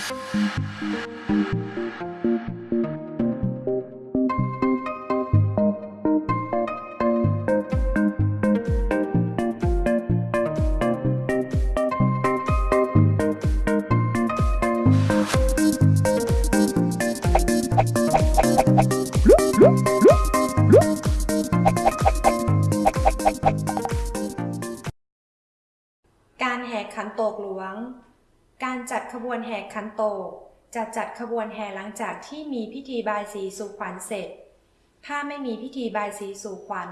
การแห่ขันโตกหลวง การจัดขบวนแห่ขันโตกจะจัดขบวนแห่หลังจากที่มีพิธีบายสีสู่ขวัญเสร็จ ถ้าไม่มีพิธีบายสีสู่ขวัญ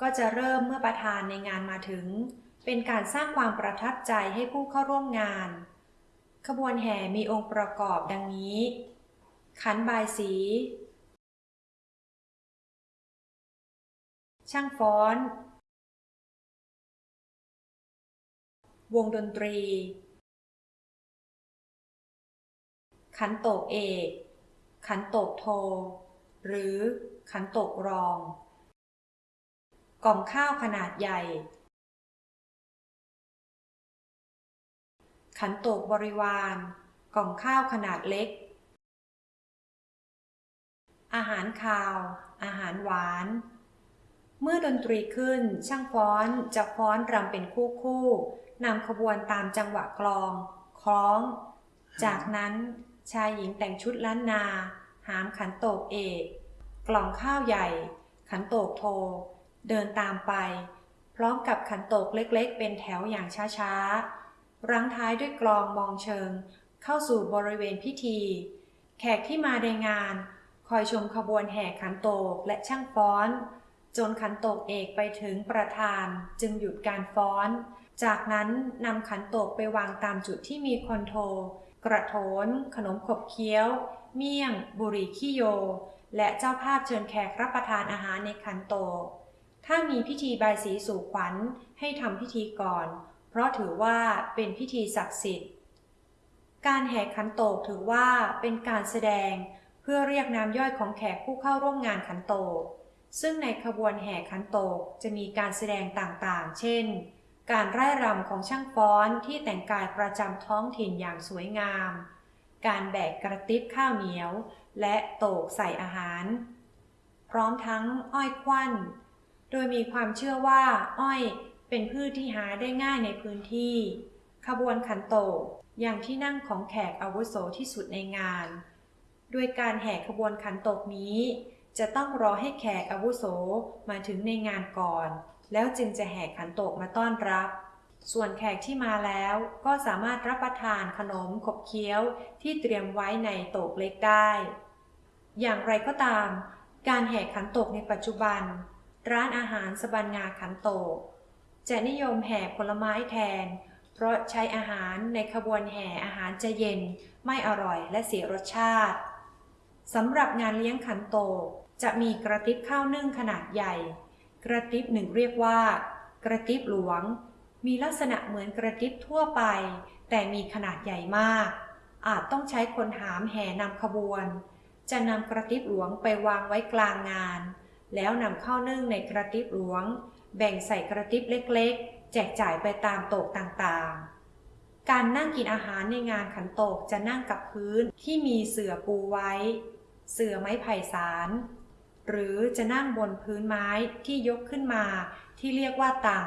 ก็จะเริ่มเมื่อประธานในงานมาถึง เป็นการสร้างความประทับใจให้ผู้เข้าร่วมงาน ขบวนแห่มีองค์ประกอบดังนี้ ขันบายสี ช่างฟ้อน วงดนตรี ขันโตกเอก ขันโตกโท หรือขันโตกรอง กล่องข้าวขนาดใหญ่ ขันโตกบริวาร กล่องข้าวขนาดเล็ก อาหารคาว อาหารหวาน เมื่อดนตรีขึ้นช่างฟ้อนจะฟ้อนรำเป็นคู่คู่ๆนำขบวนตามจังหวะกลองคล้อง จากนั้น ชายหญิงแต่งชุดล้านนา หามขันโตกเอก กล่องข้าวใหญ่ ขันโตกโท เดินตามไป พร้อมกับขันโตกเล็กๆ เป็นแถวอย่างช้าๆ รั้งท้ายด้วยกลองมองเชิง เข้าสู่บริเวณพิธี แขกที่มาในงาน คอยชมขบวนแห่ขันโตกและช่างฟ้อน จนขันโตกเอกไปถึงประธานจึงหยุดการฟ้อน จากนั้นนำขันโตกไปวางตามจุดที่มีคนโท กระโถน ขนมขบเคี้ยว เมี่ยง บุรีขี้โย และเจ้าภาพเชิญแขกรับประทานอาหารในขันโตกถ้ามีพิธีบายสีสู่ขวัญให้ทำพิธีก่อน เพราะถือว่าเป็นพิธีศักดิ์สิทธิ์ การแห่ขันโตกถือว่าเป็นการแสดงเพื่อเรียกน้ำย่อยของแขกผู้เข้าร่วมงานขันโตกซึ่งในขบวนแห่ขันโตกจะมีการแสดงต่างๆ เช่น การไร่รำของช่างฟ้อนที่แต่งกายประจำท้องถิ่นอย่างสวยงาม การแบกกระติบข้าวเหนียว และโตกใส่อาหาร พร้อมทั้งอ้อยควันโดยมีความเชื่อว่า อ้อยเป็นพืชที่หาได้ง่ายในพื้นที่ ขบวนขันโตกอย่างที่นั่งของแขกอาวุโสที่สุดในงานโดยการแห่ขบวนขันโตกนี้ จะต้องรอให้แขกอาวุโสมาถึงในงานก่อน แล้วจึงจะแห่ขันโตกมาต้อนรับ ส่วนแขกที่มาแล้วก็สามารถรับประทานขนมขบเคี้ยวที่เตรียมไว้ในโตกเล็กได้ อย่างไรก็ตาม การแห่ขันโตกในปัจจุบัน ร้านอาหารสบันงาขันโตก จะนิยมแห่ผลไม้แทน เพราะใช้อาหารในขบวนแห่อาหารจะเย็น ไม่อร่อยและเสียรสชาติสำหรับงานเลี้ยงขันโตกจะมีกระติบข้าวนึ่งขนาดใหญ่ กระติบหนึ่งเรียกว่า กระติบหลวง มีลักษณะเหมือนกระติบทั่วไป แต่มีขนาดใหญ่มาก อาจต้องใช้คนหามแห่นำขบวน จะนำกระติบหลวงไปวางไว้กลางงาน แล้วนำข้าวนึ่งในกระติบหลวง แบ่งใส่กระติบเล็กๆ แจกจ่ายไปตามโต๊ะต่างๆ การนั่งกินอาหารในงานขันโตกจะนั่งกับพื้นที่มีเสื่อปูไว้ เสื่อไม้ไผ่สาร หรือจะนั่งบนพื้นไม้ที่ยกขึ้นมาที่เรียกว่าตัง